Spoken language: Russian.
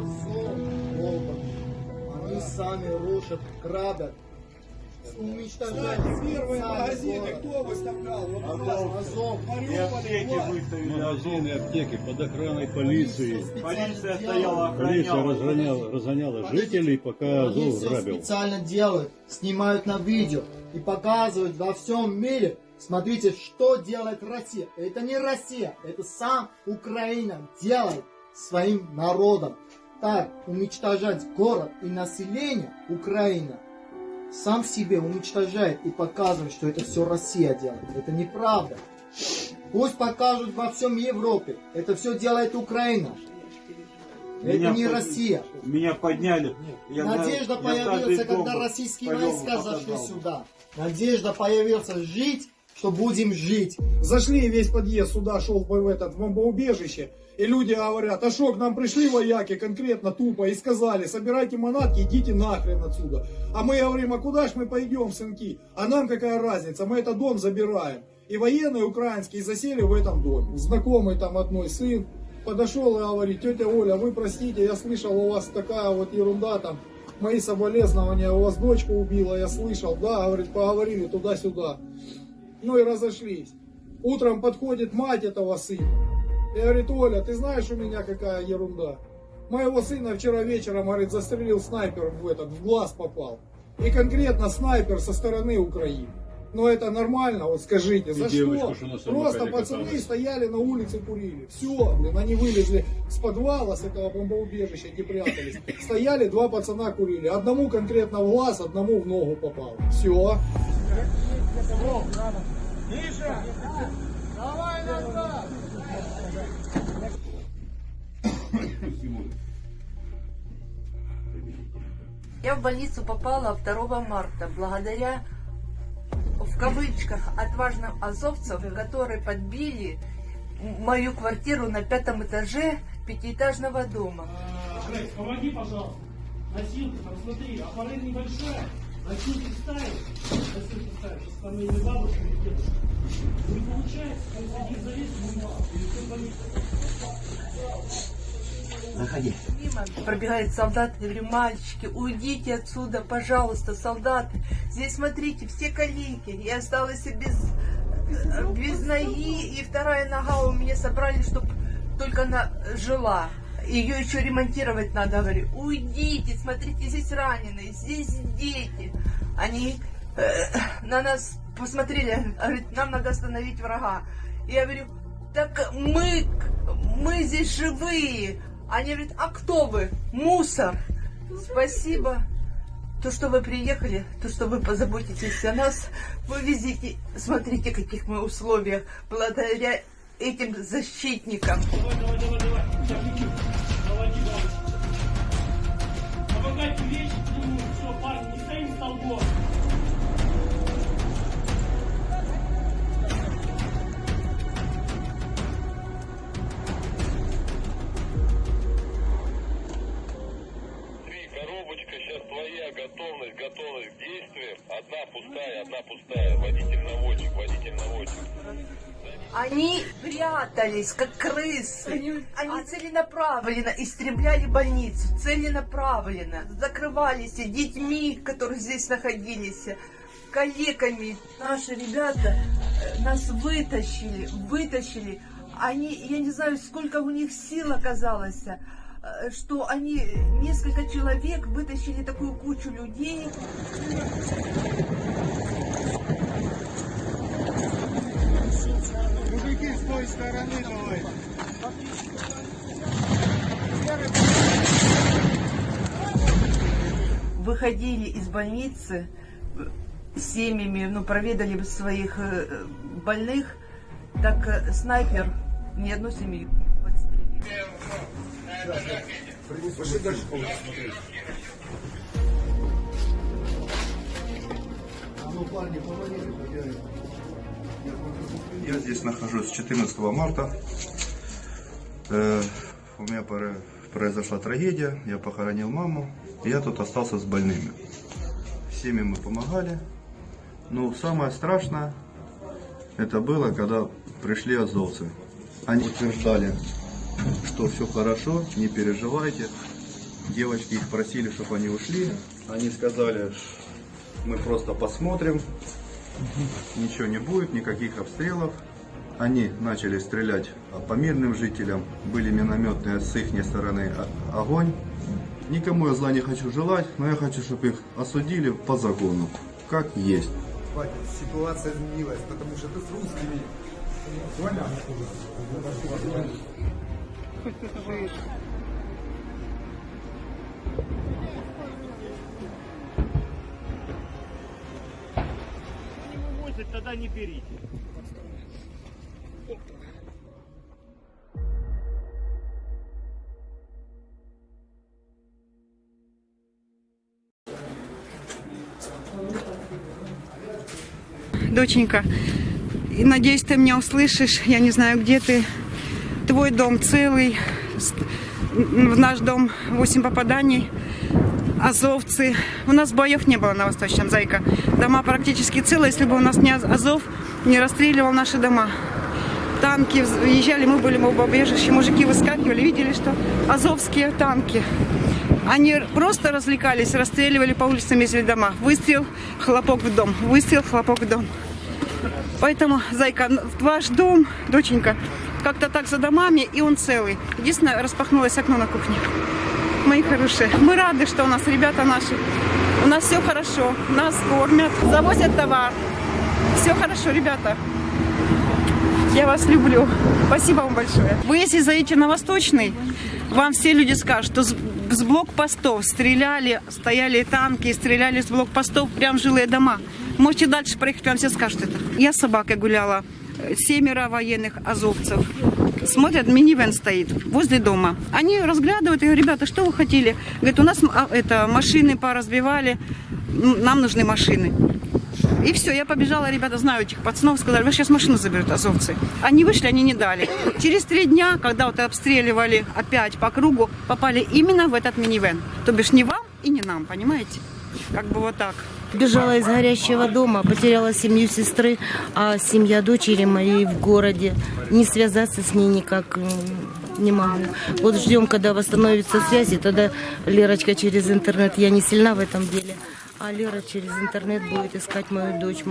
Волга. Они сами рушат, грабят, уничтожают Первые магазины кто выставлял? Азов. И аптеки выставили. Магазины, аптеки под охраной полиции. Полиция стояла, Полиция разгоняла, разгоняла жителей, пока Они Азов все грабил. специально делают, снимают на видео и показывают во всем мире. Смотрите, что делает Россия. Это не Россия, это сам Украина делает своим народом. Так, уничтожать город и население Украина сам себе уничтожает и показывает, что это все Россия делает. Это неправда. Пусть покажут во всем Европе. Это все делает Украина. Меня это не под- Россия. Меня подняли. Я знаю, Надежда каждый появился, когда российские войска зашли сюда. Надежда появился жить, что будем жить. Зашли весь подъезд сюда, шел в этот в бомбоубежище. И люди говорят, а шо, к нам пришли вояки конкретно тупо и сказали, собирайте манатки, идите нахрен отсюда. А мы говорим, а куда ж мы пойдем, сынки? А нам какая разница, мы этот дом забираем. И военные украинские засели в этом доме. Знакомый там одной сын подошел и говорит, тетя Оля, вы простите, я слышал, у вас такая вот ерунда там, мои соболезнования, у вас дочку убила, я слышал, да, говорит, поговорили туда-сюда. Ну и разошлись. Утром подходит мать этого сына. И говорит, Оля, ты знаешь у меня какая ерунда? Моего сына вчера вечером, говорит, застрелил снайпер в этот, в глаз попал. И конкретно снайпер со стороны Украины. Но это нормально, вот скажите, за девочку, что? что Просто пацаны каталась. стояли на улице курили. Все, блин, они вылезли с подвала, с этого бомбоубежища, где прятались. Стояли, два пацана курили. Одному конкретно в глаз, одному в ногу попал. Все. Я в больницу попала 2 марта благодаря, в кавычках, отважным азовцам, которые подбили мою квартиру на пятом этаже пятиэтажного дома. Грейс, помоги, пожалуйста. Носилки, там смотри, аппарат небольшой. Ставишь, носилки ставишь, сейчас там или бабушка, или дедушка. Не получается, там один ты боишься. Мимо пробегает солдат, я говорю, мальчики, уйдите отсюда, пожалуйста, солдаты. Здесь, смотрите, все коллеги. Я осталась без, без ноги, и вторая нога у меня собрали, чтобы только она жила. Ее еще ремонтировать надо, говорю, уйдите, смотрите, здесь раненые, здесь дети. Они э, на нас посмотрели, говорит, нам надо остановить врага. Я говорю, так мы, мы здесь живые. Они говорят, а кто вы? Мусор. Спасибо. То, что вы приехали, то, что вы позаботитесь о нас, вы везите. Смотрите, каких мы условиях, благодаря этим защитникам. Давай, давай, давай, давай. Помогайте вещи, ну, все, парни, готовность, готовность к действиям. Одна пустая, одна пустая. Водитель-наводчик, водитель-наводчик. Они прятались, как крысы. Они целенаправленно истребляли больницу, целенаправленно. Закрывались детьми, которые здесь находились, коллегами. Наши ребята э, нас вытащили, вытащили. Они, я не знаю, сколько у них сил оказалось, что они, несколько человек, вытащили такую кучу людей. Мужики с той стороны давай. выходили из больницы э, семьями, ну, проведали своих э, больных, так э, снайпер ни одну семью. А ну, парни, помогите, хозяин. Я здесь нахожусь с 14 марта. Э, у меня произошла трагедия, я похоронил маму, я тут остался с больными. Всеми мы помогали, но самое страшное это было, когда пришли азовцы. Они утверждали, что все хорошо, не переживайте, Девочки их просили, чтобы они ушли. Они сказали, мы просто посмотрим, ничего не будет, никаких обстрелов. Они начали стрелять по мирным жителям, были минометные с их стороны огонь. Никому я зла не хочу желать, но я хочу, чтобы их осудили по закону, как есть. Ситуация изменилась, потому что ты с русскими. Понял? Тогда не берите. Доченька, надеюсь, ты меня услышишь. Я не знаю, где ты. Твой дом целый. В наш дом 8 попаданий. Азовцы. У нас боев не было на Восточном, зайка. Дома практически целые, если бы у нас не Аз- Азов не расстреливал наши дома. Танки въезжали, мы были в убежище, мужики выскакивали, видели, что азовские танки. Они просто развлекались, расстреливали по улицам, ездили дома. Выстрел, хлопок в дом, выстрел, хлопок в дом. Поэтому, зайка, ваш дом, доченька, как-то так за домами, и он целый. Единственное, распахнулось окно на кухне. Мои хорошие, мы рады, что у нас ребята наши. У нас все хорошо, нас кормят, завозят товар. Все хорошо, ребята. Я вас люблю. Спасибо вам большое. Вы, если заедете на Восточный, вам все люди скажут, что с, блокпостов стреляли, стояли танки, стреляли с блокпостов прям жилые дома. Можете дальше проехать, вам все скажут это. Я с собакой гуляла, семеро военных азовцев. Смотрят, минивэн стоит возле дома. Они разглядывают, я говорю, ребята, что вы хотели? Говорят, у нас а, это, машины поразбивали, нам нужны машины. И все, я побежала, ребята, знаю этих пацанов, сказали, вы сейчас машину заберут, азовцы. Они вышли, они не дали. Через три дня, когда вот обстреливали опять по кругу, попали именно в этот минивэн. То бишь не вам и не нам, понимаете? Как бы вот так. Бежала из горящего дома, потеряла семью сестры, а семья дочери моей в городе. Не связаться с ней никак не могу. Вот ждем, когда восстановится связь, и тогда Лерочка через интернет. Я не сильна в этом деле. А Лера через интернет будет искать мою дочь.